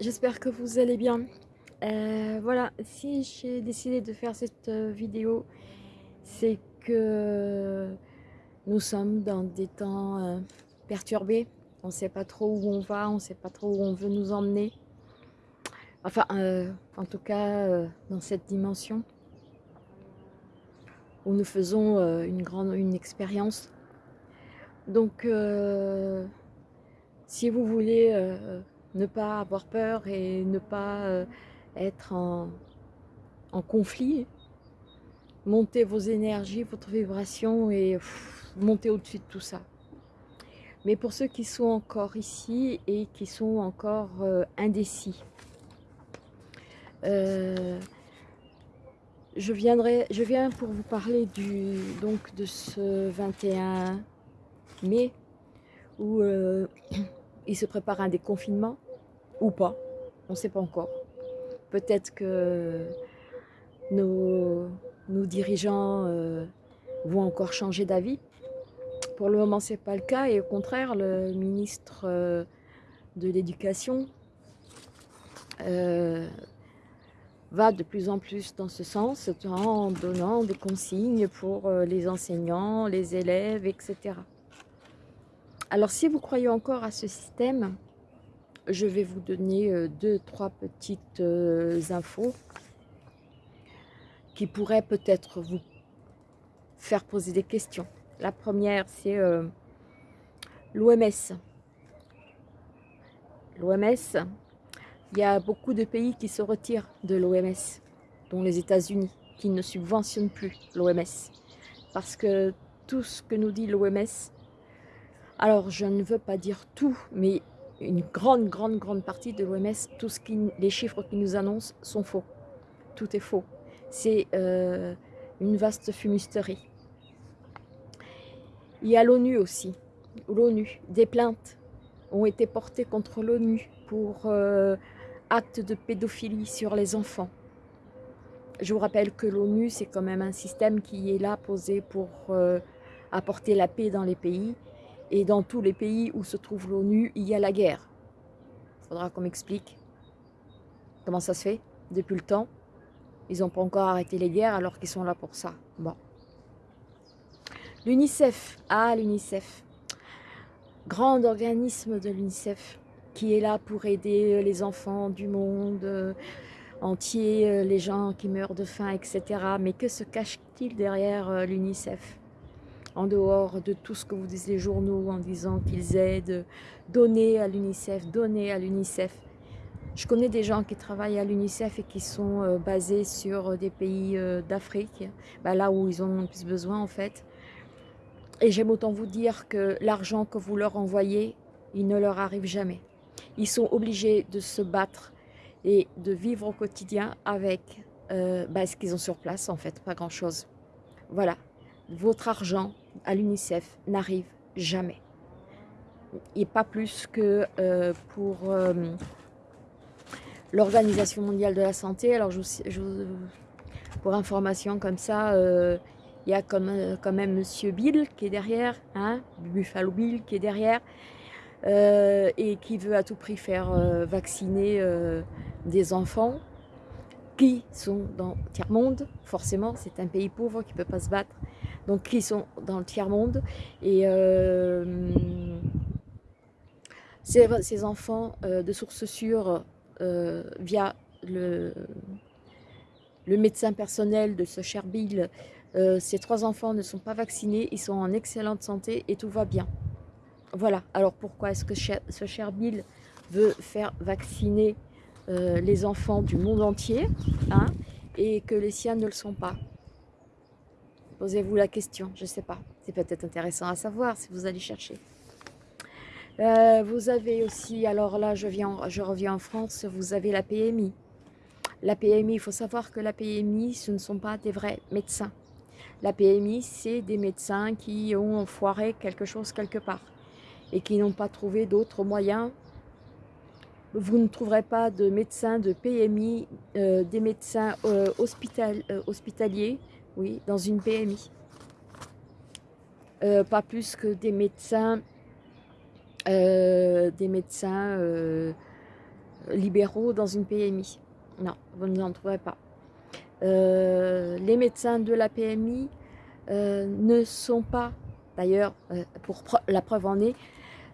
j'espère que vous allez bien. Euh, voilà, si j'ai décidé de faire cette euh, vidéo, c'est que nous sommes dans des temps euh, perturbés. On ne sait pas trop où on va, on ne sait pas trop où on veut nous emmener. Enfin, en tout cas, dans cette dimension où nous faisons une grande une expérience. Donc, si vous voulez ne pas avoir peur et ne pas euh, être en, conflit. Montez vos énergies, votre vibration et montez au-dessus de tout ça. Mais pour ceux qui sont encore ici et qui sont encore euh, indécis, euh, je, viens pour vous parler du, donc de ce 21 mai où il se prépare un déconfinement ou pas, on ne sait pas encore. Peut-être que nos, dirigeants euh, vont encore changer d'avis. Pour le moment, ce n'est pas le cas et au contraire, le ministre euh, de l'Éducation euh, va de plus en plus dans ce sens en donnant des consignes pour les enseignants, les élèves, etc. Alors si vous croyez encore à ce système, je vais vous donner euh, deux, trois petites euh, infos qui pourraient peut-être vous faire poser des questions. La première, c'est euh, l'OMS. L'OMS, il y a beaucoup de pays qui se retirent de l'OMS, dont les États-Unis, qui ne subventionnent plus l'OMS. Parce que tout ce que nous dit l'OMS, alors je ne veux pas dire tout, mais une grande, grande, grande partie de l'OMS, qui, les chiffres qu'ils nous annoncent sont faux. Tout est faux. C'est euh, une vaste fumisterie. Il y a l'ONU aussi. L'ONU, des plaintes ont été portées contre l'ONU pour euh, actes de pédophilie sur les enfants. Je vous rappelle que l'ONU, c'est quand même un système qui est là posé pour euh, apporter la paix dans les pays et dans tous les pays où se trouve l'ONU, il y a la guerre. Il faudra qu'on m'explique comment ça se fait depuis le temps. Ils n'ont pas encore arrêté les guerres alors qu'ils sont là pour ça. Bon. L'UNICEF. Ah, l'UNICEF. Grand organisme de l'UNICEF qui est là pour aider les enfants du monde euh, entier, euh, les gens qui meurent de faim, etc. Mais que se cache-t-il derrière euh, l'UNICEF? En dehors de tout ce que vous disent les journaux en disant qu'ils aident, donner à l'UNICEF, donner à l'UNICEF. Je connais des gens qui travaillent à l'UNICEF et qui sont euh, basés sur des pays euh, d'Afrique, bah, là où ils ont le plus besoin en fait. Et j'aime autant vous dire que l'argent que vous leur envoyez, il ne leur arrive jamais. Ils sont obligés de se battre et de vivre au quotidien avec euh, bah, ce qu'ils ont sur place en fait, pas grand chose. Voilà, votre argent à l'UNICEF n'arrive jamais. Et pas plus que euh, pour euh, l'Organisation mondiale de la santé. Alors, pour information comme ça, euh, il y a quand même Monsieur Bill qui est derrière, hein, Buffalo Bill qui est derrière, et qui veut à tout prix faire vacciner des enfants qui sont dans le tiers-monde, forcément, c'est un pays pauvre qui ne peut pas se battre donc qui sont dans le tiers-monde. Et euh, ces, enfants euh, de source sûre, euh, via le, médecin personnel de ce cher Bill, ces trois enfants ne sont pas vaccinés, ils sont en excellente santé et tout va bien. Voilà, alors pourquoi est-ce que ce cher Bill veut faire vacciner les enfants du monde entier hein, et que les siens ne le sont pas? Posez-vous la question, je ne sais pas. C'est peut-être intéressant à savoir si vous allez chercher. Euh, vous avez aussi, alors là je, viens, je reviens en France, vous avez la PMI. La PMI, il faut savoir que la PMI, ce ne sont pas des vrais médecins. La PMI, c'est des médecins qui ont foiré quelque chose quelque part et qui n'ont pas trouvé d'autres moyens. Vous ne trouverez pas de médecins de PMI, euh, des médecins euh, hospitaliers oui, dans une PMI. Euh, pas plus que des médecins, euh, euh, libéraux dans une PMI. Non, vous n'en trouverez pas. les médecins de la PMI ne sont pas, d'ailleurs, pour la preuve en est,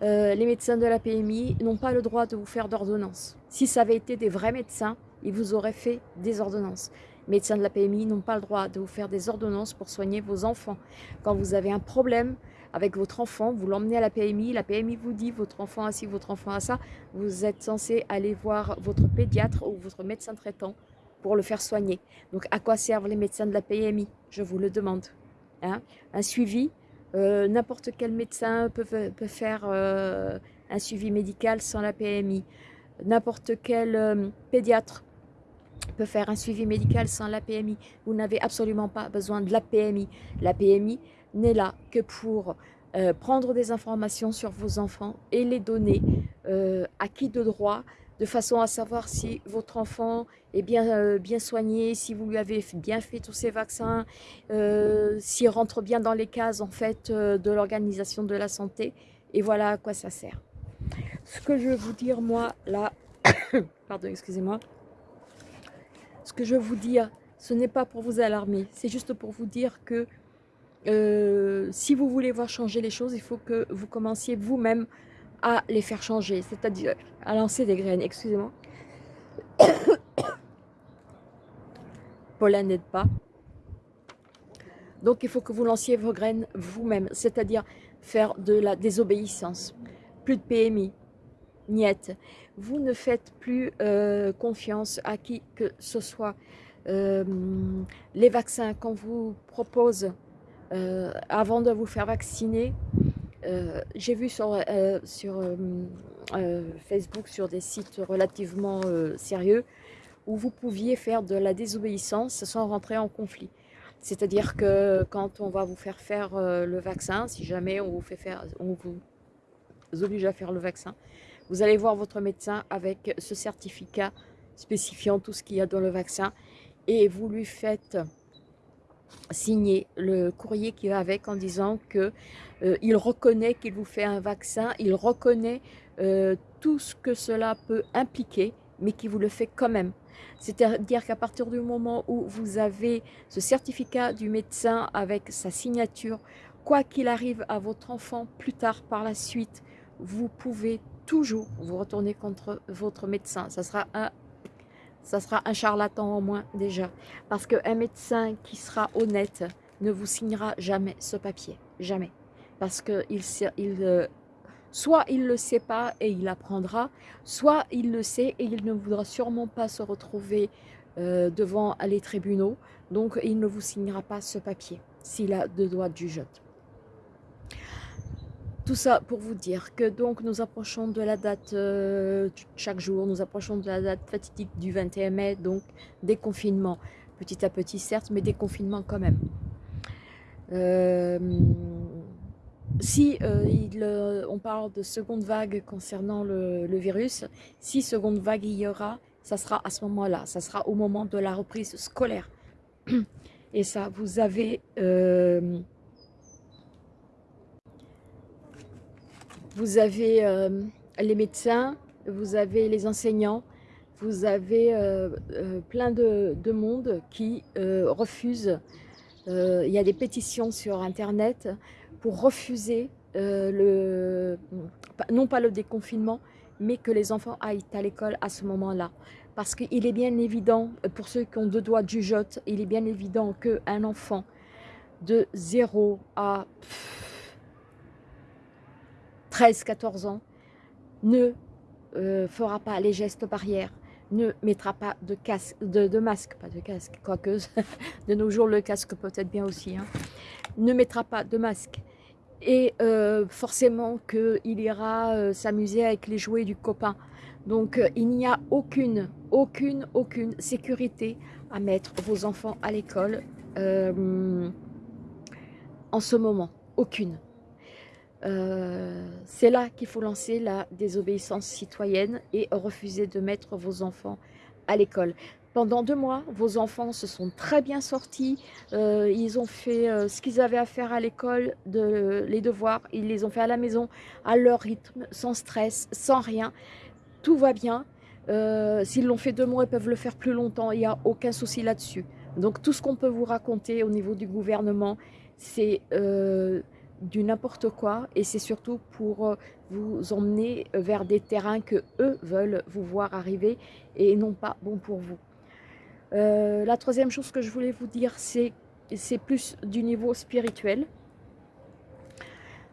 les médecins de la PMI n'ont pas le droit de vous faire d'ordonnance. Si ça avait été des vrais médecins, ils vous auraient fait des ordonnances. Médecins de la PMI n'ont pas le droit de vous faire des ordonnances pour soigner vos enfants. Quand vous avez un problème avec votre enfant, vous l'emmenez à la PMI, la PMI vous dit votre enfant a ci, votre enfant a ça, vous êtes censé aller voir votre pédiatre ou votre médecin traitant pour le faire soigner. Donc à quoi servent les médecins de la PMI Je vous le demande. Hein un suivi, euh, n'importe quel médecin peut, faire euh, un suivi médical sans la PMI. N'importe quel euh, pédiatre peut faire un suivi médical sans la PMI. Vous n'avez absolument pas besoin de la PMI. La PMI n'est là que pour euh, prendre des informations sur vos enfants et les donner euh, à qui de droit, de façon à savoir si votre enfant est bien, euh, bien soigné, si vous lui avez bien fait tous ses vaccins, s'il rentre bien dans les cases en fait de l'organisation de la santé. Et voilà à quoi ça sert. Ce que je veux vous dire moi là, pardon excusez-moi, ce que je vous dire, ce n'est pas pour vous alarmer, c'est juste pour vous dire que euh, si vous voulez voir changer les choses, il faut que vous commenciez vous-même à les faire changer, c'est-à-dire à lancer des graines, excusez-moi. Paula n'aide pas. Donc il faut que vous lanciez vos graines vous-même, c'est-à-dire faire de la désobéissance. Plus de PMI, niette. Vous ne faites plus euh, confiance à qui que ce soit. Euh, les vaccins qu'on vous propose euh, avant de vous faire vacciner, j'ai vu sur, sur Facebook, sur des sites relativement sérieux, où vous pouviez faire de la désobéissance sans rentrer en conflit. C'est-à-dire que quand on va vous faire faire le vaccin, si jamais on vous fait faire, on vous oblige à faire le vaccin, vous allez voir votre médecin avec ce certificat spécifiant tout ce qu'il y a dans le vaccin et vous lui faites signer le courrier qui va avec en disant que euh, reconnaît qu'il vous fait un vaccin, il reconnaît euh, tout ce que cela peut impliquer, mais qu'il vous le fait quand même. C'est-à-dire qu'à partir du moment où vous avez ce certificat du médecin avec sa signature, quoi qu'il arrive à votre enfant plus tard par la suite, vous pouvez toujours vous retourner contre votre médecin. Ça sera un, ça sera un charlatan en moins déjà. Parce qu'un médecin qui sera honnête ne vous signera jamais ce papier. Jamais. Parce que il, il, euh, soit il le sait pas et il apprendra, soit il le sait et il ne voudra sûrement pas se retrouver euh, devant les tribunaux. Donc il ne vous signera pas ce papier s'il a deux doigts du jugeote. Tout ça pour vous dire que donc nous approchons de la date, euh, chaque jour, nous approchons de la date fatidique du 21 mai, donc déconfinement. Petit à petit certes, mais déconfinement quand même. Euh, si euh, on parle de seconde vague concernant le, le, virus, si seconde vague il y aura, ça sera à ce moment-là, ça sera au moment de la reprise scolaire. Et ça, vous avez Vous avez euh, les médecins, vous avez les enseignants, vous avez euh, euh, plein de, monde qui refusent. il y a des pétitions sur Internet pour refuser le, non pas le déconfinement, mais que les enfants aillent à l'école à ce moment-là. Parce qu'il est bien évident, pour ceux qui ont deux doigts de jugeote, il est bien évident qu'un enfant de 0 à 13-14 ans, ne euh, fera pas les gestes barrières, ne mettra pas de, casque, de, masque, pas de casque, quoique de nos jours le casque peut-être bien aussi, hein, ne mettra pas de masque. Et euh, forcément qu'il ira euh, s'amuser avec les jouets du copain. Donc il n'y a aucune, aucune, aucune sécurité à mettre vos enfants à l'école en ce moment. Aucune. Euh, c'est là qu'il faut lancer la désobéissance citoyenne et refuser de mettre vos enfants à l'école. Pendant deux mois, vos enfants se sont très bien sortis, euh, ils ont fait euh, ce qu'ils avaient à faire à l'école, de, les devoirs, ils les ont fait à la maison, à leur rythme, sans stress, sans rien. Tout va bien. S'ils l'ont fait deux mois, ils peuvent le faire plus longtemps. Il n'y a aucun souci là-dessus. Donc tout ce qu'on peut vous raconter au niveau du gouvernement, c'est du n'importe quoi et c'est surtout pour euh, vous emmener vers des terrains que eux veulent vous voir arriver et non pas bon pour vous. la troisième chose que je voulais vous dire, c'est plus du niveau spirituel.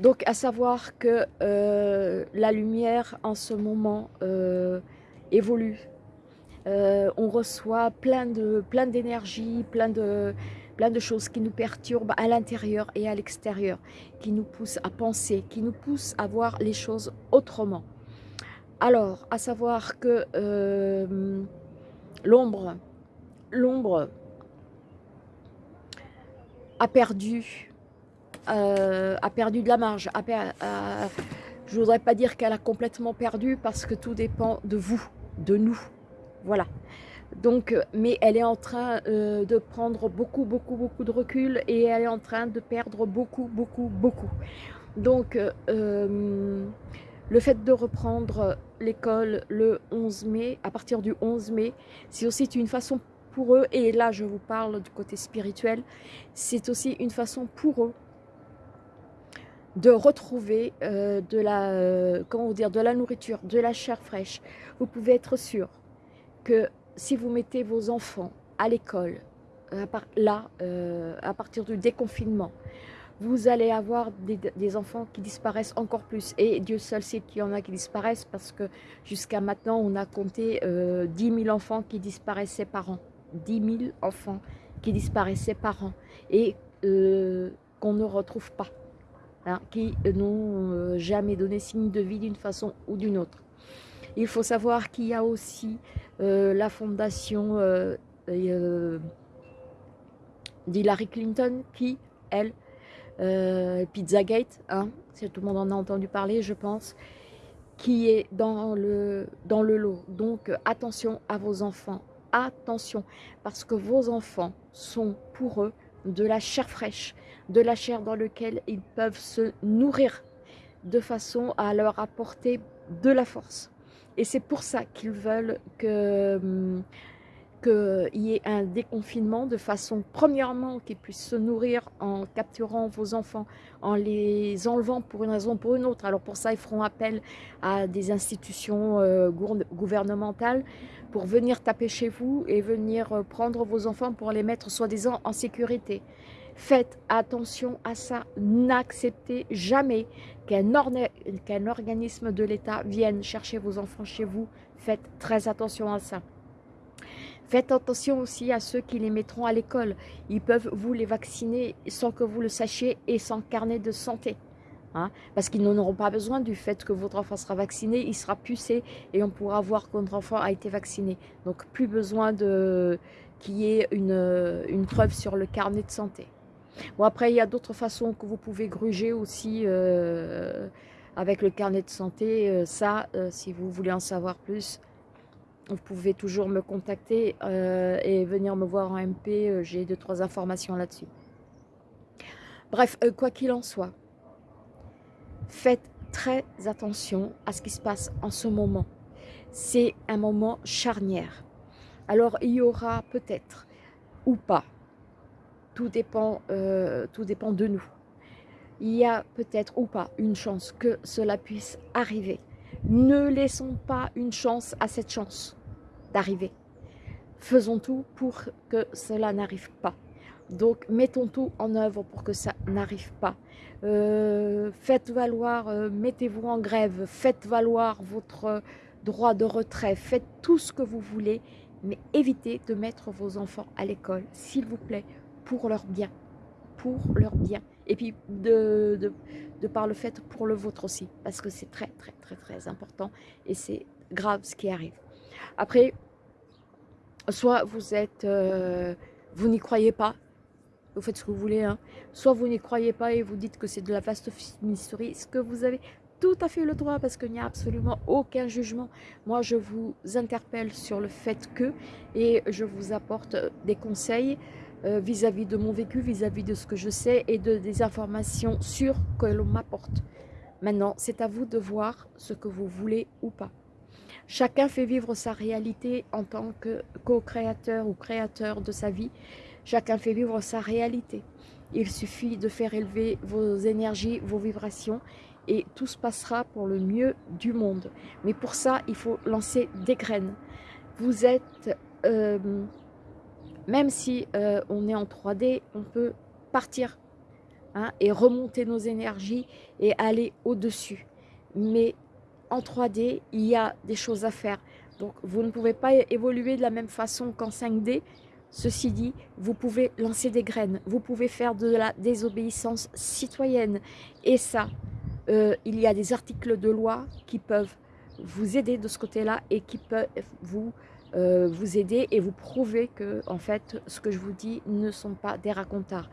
Donc à savoir que la lumière en ce moment évolue. Euh, on reçoit plein de plein d'énergie, plein de, plein de choses qui nous perturbent à l'intérieur et à l'extérieur, qui nous poussent à penser, qui nous poussent à voir les choses autrement. Alors, à savoir que euh, l'ombre, l'ombre a perdu, euh, a perdu de la marge. je ne voudrais pas dire qu'elle a complètement perdu parce que tout dépend de vous de nous. Voilà. Donc, euh, mais elle est en train euh, de prendre beaucoup, beaucoup, beaucoup de recul et elle est en train de perdre beaucoup, beaucoup, beaucoup. Donc, euh, le fait de reprendre l'école le 11 mai, à partir du 11 mai, c'est aussi une façon pour eux, et là je vous parle du côté spirituel, c'est aussi une façon pour eux de retrouver de la comment dire de la nourriture, de la chair fraîche, vous pouvez être sûr que si vous mettez vos enfants à l'école, euh, là, euh, à partir du déconfinement, vous allez avoir des, enfants qui disparaissent encore plus. Et Dieu seul sait qu'il y en a qui disparaissent parce que jusqu'à maintenant, on a compté euh, 10 000 enfants qui disparaissaient par an. 10 000 enfants qui disparaissaient par an et euh, qu'on ne retrouve pas, hein, qui n'ont jamais donné signe de vie d'une façon ou d'une autre. Il faut savoir qu'il y a aussi euh, la fondation euh, euh, d'Hillary Clinton qui, elle, Pizzagate, hein, si tout le monde en a entendu parler, je pense, qui est dans le, dans le lot. Donc attention à vos enfants, attention, parce que vos enfants sont pour eux de la chair fraîche, de la chair dans laquelle ils peuvent se nourrir de façon à leur apporter de la force. Et c'est pour ça qu'ils veulent hum, qu'il y ait un déconfinement de façon, premièrement, qu'ils puissent se nourrir en capturant vos enfants, en les enlevant pour une raison ou pour une autre. Alors pour ça, ils feront appel à des institutions euh, gouvernementales pour venir taper chez vous et venir euh, prendre vos enfants pour les mettre soi-disant en sécurité. Faites attention à ça, n'acceptez jamais qu'un organisme de l'État vienne chercher vos enfants chez vous. Faites très attention à ça. Faites attention aussi à ceux qui les mettront à l'école. Ils peuvent vous les vacciner sans que vous le sachiez et sans carnet de santé. Hein, parce qu'ils n'en auront pas besoin du fait que votre enfant sera vacciné, il sera pucé et on pourra voir que votre enfant a été vacciné. Donc plus besoin qu'il y ait une preuve sur le carnet de santé. Bon, après, il y a d'autres façons que vous pouvez gruger aussi euh, avec le carnet de santé. Euh, ça, euh, si vous voulez en savoir plus, vous pouvez toujours me contacter et venir me voir en MP. J'ai deux, trois informations là-dessus. Bref, quoi qu'il en soit, faites très attention à ce qui se passe en ce moment. C'est un moment charnière. Alors, il y aura peut-être ou pas tout dépend, euh, tout dépend de nous. Il y a peut-être ou pas une chance que cela puisse arriver. Ne laissons pas une chance à cette chance d'arriver. Faisons tout pour que cela n'arrive pas. Donc, mettons tout en œuvre pour que ça n'arrive pas. Euh, faites valoir, euh, mettez-vous en grève, faites valoir votre droit de retrait, faites tout ce que vous voulez, mais évitez de mettre vos enfants à l'école, s'il vous plaît, pour leur bien, pour leur bien. Et puis de, de, par le fait pour le vôtre aussi, parce que c'est très très très très important et c'est grave ce qui arrive. Après, soit vous êtes, euh, vous n'y croyez pas, vous faites ce que vous voulez, hein. soit vous n'y croyez pas et vous dites que c'est de la vaste mysterie, ce que vous avez tout à fait le droit parce qu'il n'y a absolument aucun jugement. Moi, je vous interpelle sur le fait que et je vous apporte des conseils euh, vis-à-vis de mon vécu, vis-à-vis de ce que je sais et de des informations sûres que l'on m'apporte. Maintenant, c'est à vous de voir ce que vous voulez ou pas. Chacun fait vivre sa réalité en tant que co-créateur ou créateur de sa vie. Chacun fait vivre sa réalité. Il suffit de faire élever vos énergies, vos vibrations et tout se passera pour le mieux du monde. Mais pour ça, il faut lancer des graines. Vous êtes, euh, même si euh, on est en 3D, on peut partir hein, et remonter nos énergies et aller au-dessus. Mais en 3D, il y a des choses à faire. Donc, vous ne pouvez pas évoluer de la même façon qu'en 5D. Ceci dit, vous pouvez lancer des graines, vous pouvez faire de la désobéissance citoyenne. Et ça, euh, il y a des articles de loi qui peuvent vous aider de ce côté-là et qui peuvent vous, euh, vous aider et vous prouver que, en fait, ce que je vous dis ne sont pas des racontards.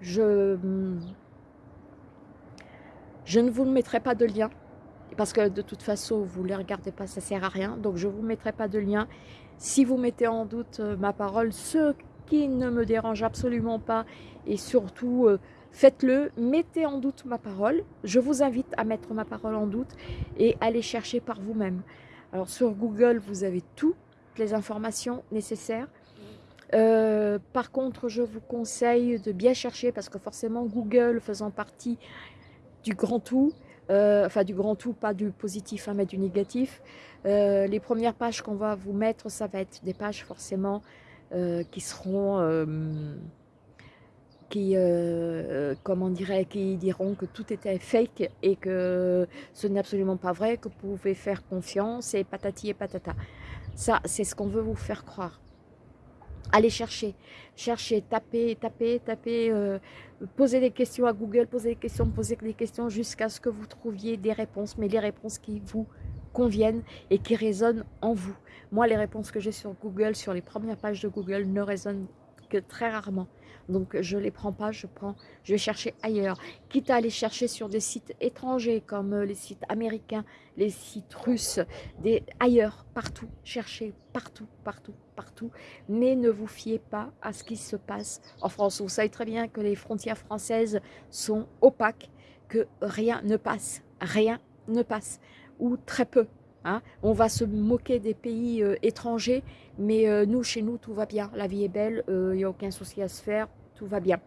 Je, je ne vous mettrai pas de lien parce que de toute façon, vous ne les regardez pas, ça sert à rien. Donc, je ne vous mettrai pas de lien. Si vous mettez en doute euh, ma parole, ce qui ne me dérange absolument pas, et surtout, euh, faites-le, mettez en doute ma parole. Je vous invite à mettre ma parole en doute et aller chercher par vous-même. Alors, sur Google, vous avez les informations nécessaires. Euh, par contre, je vous conseille de bien chercher parce que forcément, Google faisant partie du grand tout, euh, enfin du grand tout, pas du positif, hein, mais du négatif. Euh, les premières pages qu'on va vous mettre, ça va être des pages forcément qui seront, qui, comment dirait, qui diront que tout était fake et que ce n'est absolument pas vrai, que vous pouvez faire confiance et patati et patata. Ça, c'est ce qu'on veut vous faire croire. Allez chercher, chercher, taper, taper, taper, euh, posez des questions à Google, posez des questions, posez des questions jusqu'à ce que vous trouviez des réponses, mais les réponses qui vous conviennent et qui résonnent en vous. Moi, les réponses que j'ai sur Google, sur les premières pages de Google, ne résonnent que très rarement. Donc je ne les prends pas, je prends, je vais chercher ailleurs. Quitte à aller chercher sur des sites étrangers comme euh, les sites américains, les sites russes, des, ailleurs, partout, cherchez partout, partout, partout. Mais ne vous fiez pas à ce qui se passe en France. Vous savez très bien que les frontières françaises sont opaques, que rien ne passe, rien ne passe, ou très peu. Hein. On va se moquer des pays euh, étrangers, mais euh, nous, chez nous, tout va bien. La vie est belle, il n'y a aucun souci à se faire tout va bien.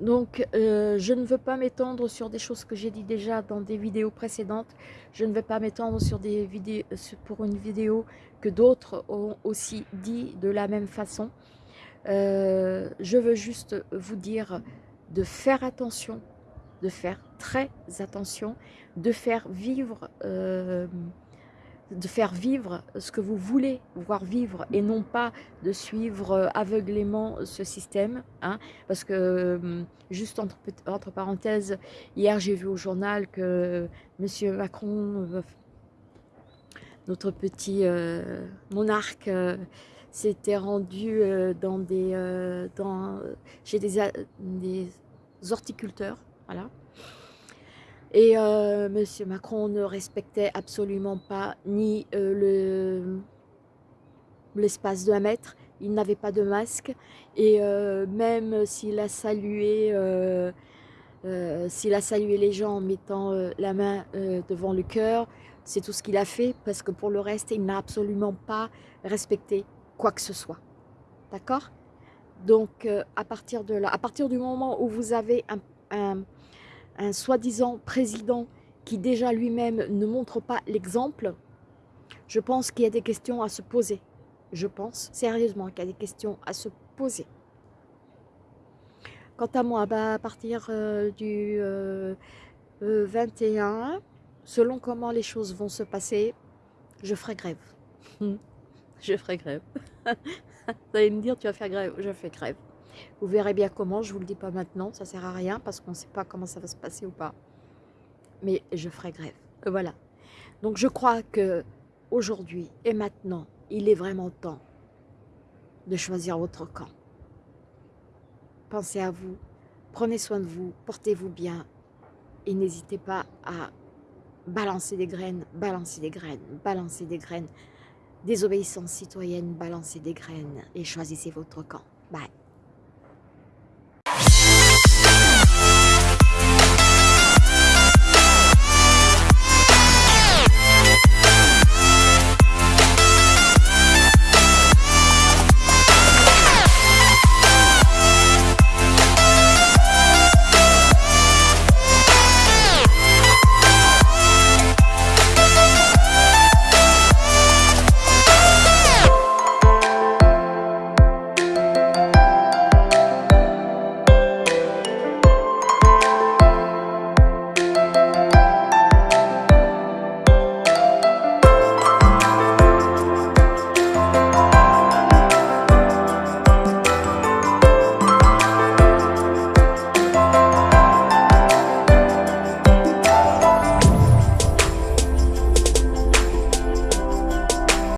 Donc, euh, je ne veux pas m'étendre sur des choses que j'ai dit déjà dans des vidéos précédentes. Je ne vais pas m'étendre sur des vidéos pour une vidéo que d'autres ont aussi dit de la même façon. Euh, je veux juste vous dire de faire attention, de faire très attention, de faire vivre euh, de faire vivre ce que vous voulez voir vivre et non pas de suivre euh, aveuglément ce système. Hein, parce que, hum, juste entre, entre parenthèses, hier j'ai vu au journal que M. Macron, euh, notre petit euh, monarque, s'était rendu dans des, dans, chez des, des horticulteurs. Voilà et euh, M. Macron ne respectait absolument pas ni euh, l'espace de un mètre, il n'avait pas de masque. Et euh, même s'il a salué s'il a salué les gens en mettant la main devant le cœur, c'est tout ce qu'il a fait parce que pour le reste, il n'a absolument pas respecté quoi que ce soit. D'accord? Donc, à partir de là, à partir du moment où vous avez un soi-disant président qui déjà lui-même ne montre pas l'exemple, je pense qu'il y a des questions à se poser. Je pense sérieusement qu'il y a des questions à se poser. Quant à moi, bah, à partir euh, du 21, euh, selon comment les choses vont se passer, je ferai grève. je ferai grève. Vous allez me dire, tu vas faire grève Je fais grève. Vous verrez bien comment, je ne vous le dis pas maintenant, ça sert à rien parce qu'on ne sait pas comment ça va se passer ou pas. Mais je ferai grève. Euh, voilà. Donc je crois que aujourd'hui et maintenant, il est vraiment temps de choisir votre camp. Pensez à vous, prenez soin de vous, portez-vous bien et n'hésitez pas à balancer des graines, balancer des graines, balancer des graines. Désobéissance citoyenne, balancer des graines et choisissez votre camp. Bye.